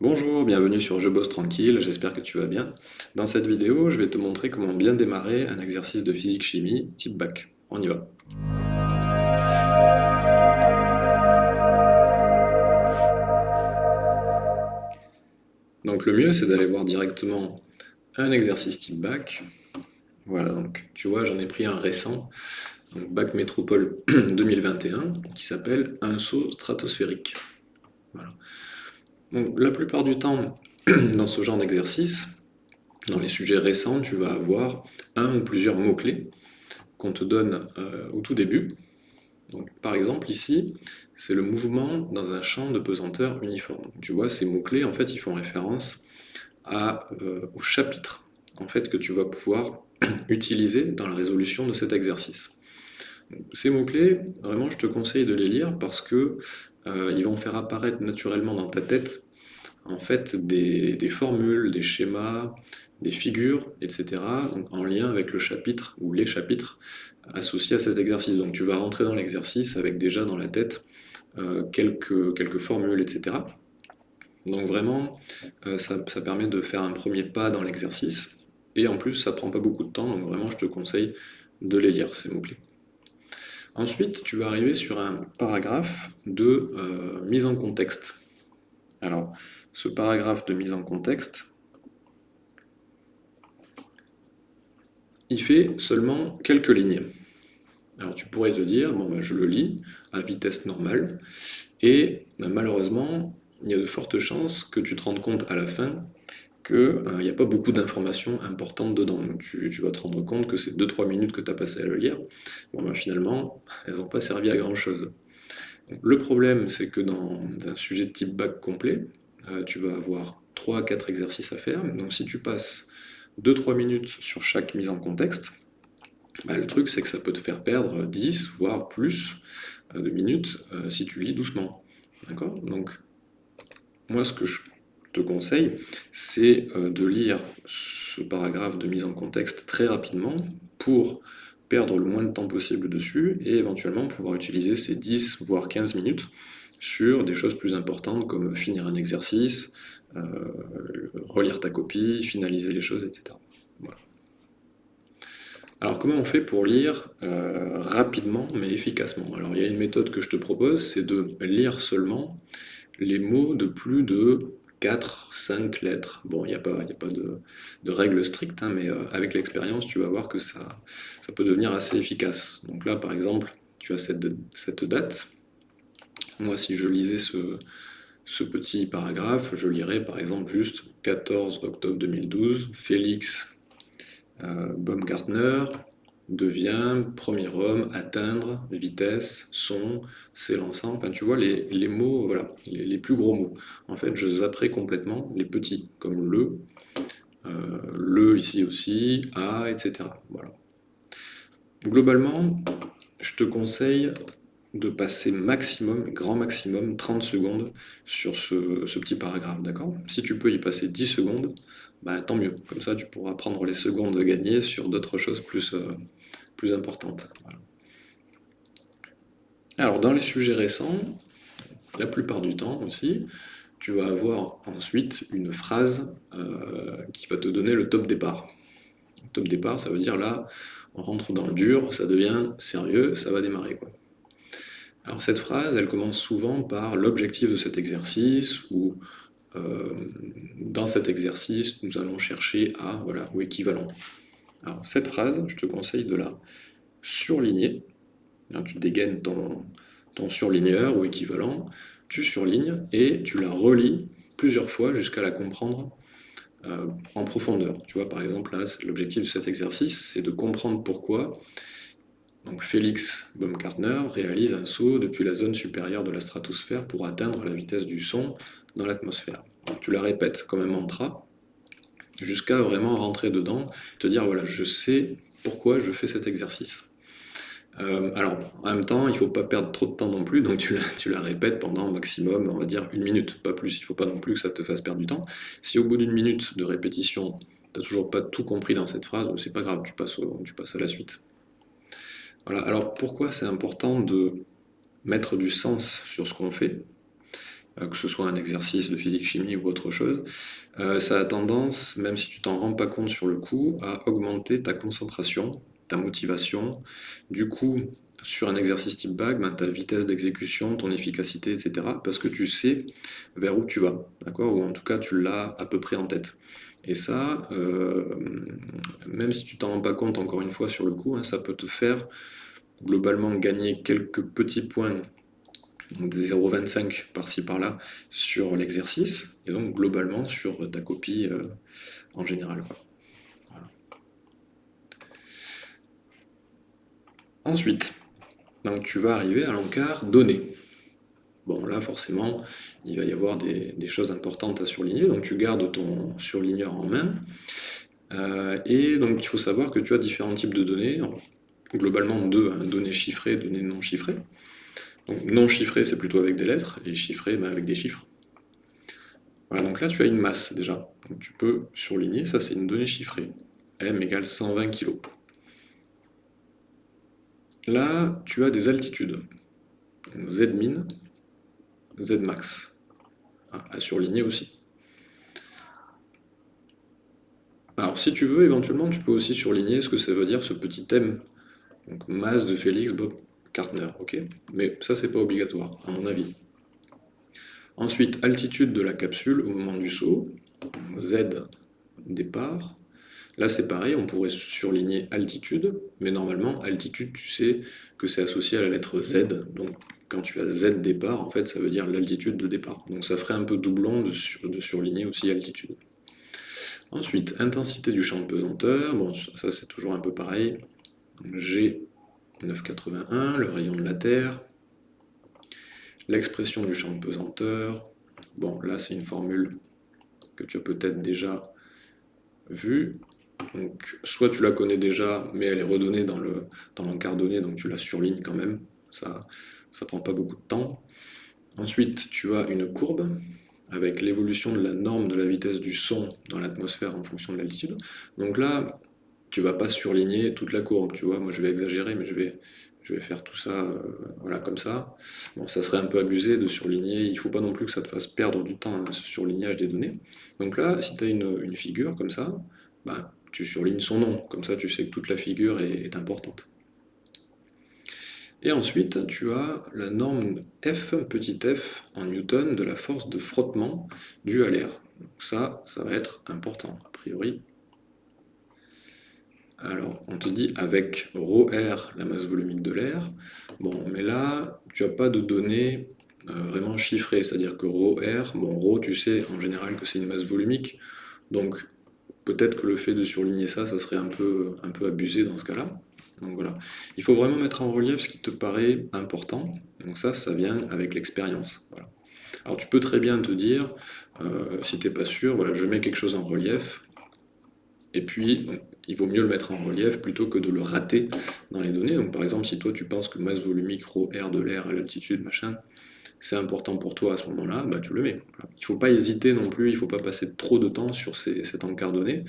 Bonjour, bienvenue sur Je bosse tranquille, j'espère que tu vas bien. Dans cette vidéo, je vais te montrer comment bien démarrer un exercice de physique-chimie type bac. On y va. Donc le mieux, c'est d'aller voir directement un exercice type bac. Voilà, donc tu vois, j'en ai pris un récent, donc bac métropole 2021, qui s'appelle Un saut stratosphérique. Voilà la plupart du temps, dans ce genre d'exercice, dans les sujets récents, tu vas avoir un ou plusieurs mots-clés qu'on te donne euh, au tout début. Par exemple, ici, c'est le mouvement dans un champ de pesanteur uniforme. Tu vois, ces mots-clés, en fait, ils font référence euh, au chapitre en fait, que tu vas pouvoir utiliser dans la résolution de cet exercice. Ces mots-clés, vraiment, je te conseille de les lire parce que euh, ils vont faire apparaître naturellement dans ta tête en fait des, formules, des schémas, des figures, etc. en lien avec le chapitre ou les chapitres associés à cet exercice. Donc tu vas rentrer dans l'exercice avec déjà dans la tête euh, quelques, formules, etc. Donc vraiment, euh, ça, ça, permet de faire un premier pas dans l'exercice. Et en plus, ça prend pas beaucoup de temps, donc vraiment, je te conseille de les lire, ces mots-clés. Ensuite, tu vas arriver sur un paragraphe de euh, mise en contexte. Alors, ce paragraphe de mise en contexte, il fait seulement quelques lignes. Alors tu pourrais te dire, bon ben, je le lis à vitesse normale, et ben, malheureusement, il y a de fortes chances que tu te rendes compte à la fin qu'il euh, n'y a pas beaucoup d'informations importantes dedans. tu, vas te rendre compte que ces 2-3 minutes que tu as passé à le lire, ben, finalement, elles n'ont pas servi à grand chose. le problème, c'est que dans un sujet de type bac complet, euh, tu vas avoir 3 4 exercices à faire. Donc si tu passes 2-3 minutes sur chaque mise en contexte, bah, le truc c'est que ça peut te faire perdre 10, voire plus euh, de minutes si tu lis doucement. D'accord? Donc, moi ce que je te conseille, c'est euh, de lire ce paragraphe de mise en contexte très rapidement pour perdre le moins de temps possible dessus et éventuellement pouvoir utiliser ces 10 voire 15 minutes sur des choses plus importantes comme finir un exercice, euh, relire ta copie, finaliser les choses, etc. Alors comment on fait pour lire euh, rapidement mais efficacement? Alors il y a une méthode que je te propose, c'est de lire seulement les mots de plus de 4, 5 lettres. Bon, il n'y a pas, y a pas de, de règle stricte, hein, mais euh, avec l'expérience, tu vas voir que ça, ça peut devenir assez efficace. Donc là, par exemple, tu as cette, cette date. Moi, si je lisais ce, ce petit paragraphe, je lirais par exemple juste 14 octobre 2012, Félix euh, Baumgartner, devient, premier homme, atteindre, vitesse, son, s'élançant, enfin tu vois les, mots, voilà, les, plus gros mots. En fait, je zapperai complètement les petits, comme le, euh, le ici aussi, a, etc. Voilà. Globalement, je te conseille de passer maximum, grand maximum, 30 secondes sur ce, petit paragraphe, d'accord? Si tu peux y passer 10 secondes, bah, tant mieux. Comme ça, tu pourras prendre les secondes gagnées sur d'autres choses plus, euh, plus importante. Alors, dans les sujets récents, la plupart du temps aussi, tu vas avoir ensuite une phrase euh, qui va te donner le top départ. Top départ, ça veut dire là, on rentre dans le dur, ça devient sérieux, ça va démarrer. Alors cette phrase, elle commence souvent par l'objectif de cet exercice, ou euh, dans cet exercice, nous allons chercher à, voilà, ou équivalent. Alors cette phrase, je te conseille de la surligner. tu dégaines ton, ton surligneur ou équivalent, tu surlignes et tu la relis plusieurs fois jusqu'à la comprendre euh, en profondeur. Tu vois, par exemple, là, l'objectif de cet exercice, c'est de comprendre pourquoi donc Félix Baumgartner réalise un saut depuis la zone supérieure de la stratosphère pour atteindre la vitesse du son dans l'atmosphère. Tu la répètes comme un mantra, jusqu'à vraiment rentrer dedans, te dire voilà, je sais pourquoi je fais cet exercice. Euh, alors, en même temps, il ne faut pas perdre trop de temps non plus, donc tu la, répètes pendant maximum, on va dire, une minute, pas plus. Il ne faut pas non plus que ça te fasse perdre du temps. Si au bout d'une minute de répétition, tu n'as toujours pas tout compris dans cette phrase, c'est pas grave, tu passes, tu passes à la suite. Voilà, alors pourquoi c'est important de mettre du sens sur ce qu'on fait? Que ce soit un exercice de physique-chimie ou autre chose, euh, ça a tendance, même si tu t'en rends pas compte sur le coup, à augmenter ta concentration, ta motivation. Du coup, sur un exercice type bague, ben, ta vitesse d'exécution, ton efficacité, etc. Parce que tu sais vers où tu vas, d'accord? Ou en tout cas, tu l'as à peu près en tête. Et ça, euh, même si tu t'en rends pas compte encore une fois sur le coup, hein, ça peut te faire globalement gagner quelques petits points, donc 0,25 par-ci par-là, sur l'exercice, et donc globalement sur ta copie euh, en général. Ensuite, donc tu vas arriver à l'encart donné. Bon, là, forcément, il va y avoir des, choses importantes à surligner, donc tu gardes ton surligneur en main. Euh, et donc, il faut savoir que tu as différents types de données, globalement deux, hein, données chiffrées, données non chiffrées. Donc, non chiffrées, c'est plutôt avec des lettres, et chiffrées, ben, avec des chiffres. Voilà, donc là, tu as une masse, déjà. Donc, tu peux surligner, ça, c'est une donnée chiffrée. M égale 120 kg. Là, tu as des altitudes. Z min, Z max. Ah, à surligner aussi. Alors, si tu veux, éventuellement, tu peux aussi surligner ce que ça veut dire ce petit thème. Donc, masse de Félix Bob Ok Mais ça, c'est pas obligatoire, à mon avis. Ensuite, altitude de la capsule au moment du saut. Z départ. Là, c'est pareil, on pourrait surligner altitude, mais normalement, altitude, tu sais que c'est associé à la lettre Z, donc quand tu as Z départ, en fait, ça veut dire l'altitude de départ. Donc ça ferait un peu doublon de, surligner aussi altitude. Ensuite, intensité du champ de pesanteur, bon, ça c'est toujours un peu pareil. G 981, le rayon de la Terre, l'expression du champ de pesanteur, bon, là c'est une formule que tu as peut-être déjà vue, donc, soit tu la connais déjà, mais elle est redonnée dans l'encart dans donné, donc tu la surlignes quand même. Ça ça prend pas beaucoup de temps. Ensuite, tu as une courbe avec l'évolution de la norme de la vitesse du son dans l'atmosphère en fonction de l'altitude. Donc là, tu vas pas surligner toute la courbe, tu vois. Moi, je vais exagérer, mais je vais, faire tout ça euh, voilà, comme ça. Bon, ça serait un peu abusé de surligner. Il faut pas non plus que ça te fasse perdre du temps, hein, ce surlignage des données. Donc là, si tu as une, figure comme ça, bah, tu surlignes son nom, comme ça tu sais que toute la figure est, importante. Et ensuite, tu as la norme F, petit f, en newton de la force de frottement due à l'air. Ça, ça va être important, a priori. Alors, on te dit avec ρr, la masse volumique de l'air. Bon, mais là, tu n'as pas de données euh, vraiment chiffrées, c'est-à-dire que ρr, bon, ρ, tu sais en général que c'est une masse volumique, donc peut-être que le fait de surligner ça, ça serait un peu, un peu abusé dans ce cas-là. Donc voilà. Il faut vraiment mettre en relief ce qui te paraît important. Donc ça, ça vient avec l'expérience. Alors tu peux très bien te dire, euh, si tu n'es pas sûr, voilà, je mets quelque chose en relief, et puis il vaut mieux le mettre en relief plutôt que de le rater dans les données. Donc par exemple, si toi tu penses que masse volumique, rho, r de l'air à l'altitude, machin, c'est important pour toi à ce moment-là, bah, tu le mets. Il ne faut pas hésiter non plus, il ne faut pas passer trop de temps sur cet encart donné.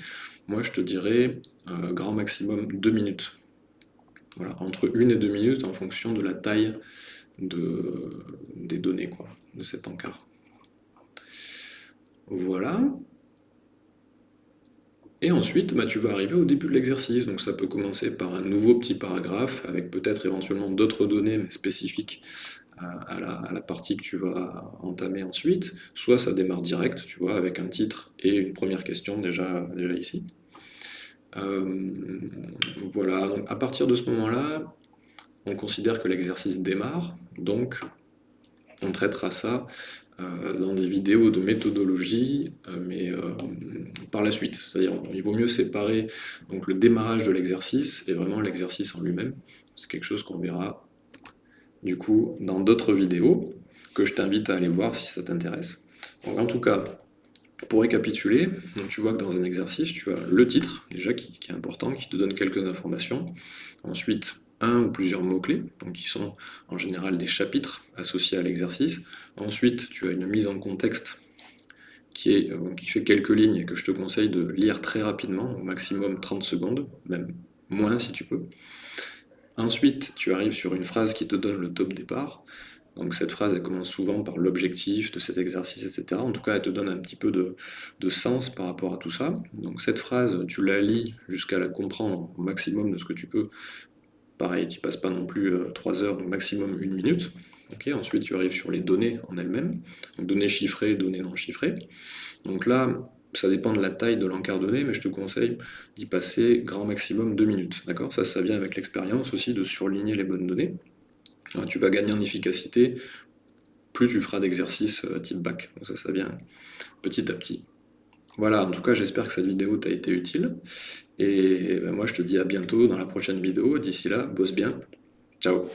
Moi, je te dirais euh, grand maximum 2 minutes. Voilà, entre 1 et 2 minutes en fonction de la taille de, des données quoi, de cet encart. Voilà. Et ensuite, bah, tu vas arriver au début de l'exercice. Donc ça peut commencer par un nouveau petit paragraphe avec peut-être éventuellement d'autres données mais spécifiques à, la, partie que tu vas entamer ensuite, soit ça démarre direct, tu vois, avec un titre et une première question déjà, déjà ici. Euh, voilà, donc à partir de ce moment-là, on considère que l'exercice démarre, donc on traitera ça dans des vidéos de méthodologie, euh, mais par la suite. C'est-à-dire il vaut mieux séparer donc, le démarrage de l'exercice et vraiment l'exercice en lui-même. C'est quelque chose qu'on verra du coup, dans d'autres vidéos, que je t'invite à aller voir si ça t'intéresse. en tout cas, pour récapituler, tu vois que dans un exercice, tu as le titre, déjà, qui, est important, qui te donne quelques informations. Ensuite, un ou plusieurs mots-clés, qui sont en général des chapitres associés à l'exercice. Ensuite, tu as une mise en contexte qui, euh, fait quelques lignes et que je te conseille de lire très rapidement, au maximum 30 secondes, même moins si tu peux. Ensuite, tu arrives sur une phrase qui te donne le top départ. Donc cette phrase, commence souvent par l'objectif de cet exercice, etc. En tout cas, elle te donne un petit peu de, sens par rapport à tout ça. Donc cette phrase, tu la lis jusqu'à la comprendre au maximum de ce que tu peux. Pareil, tu passes pas non plus 3 euh, heures, donc maximum une minute. Ensuite, tu arrives sur les données en elles-mêmes. Donc données chiffrées, données non chiffrées. Donc là, ça dépend de la taille de l'encart donné, mais je te conseille d'y passer grand maximum 2 minutes. D'accord? Ça, ça vient avec l'expérience aussi de surligner les bonnes données. tu vas gagner en efficacité plus tu feras d'exercices euh, type bac. Donc ça, ça vient petit à petit. Voilà, en tout cas, j'espère que cette vidéo t'a été utile. Et ben, moi, je te dis à bientôt dans la prochaine vidéo. D'ici là, bosse bien. Ciao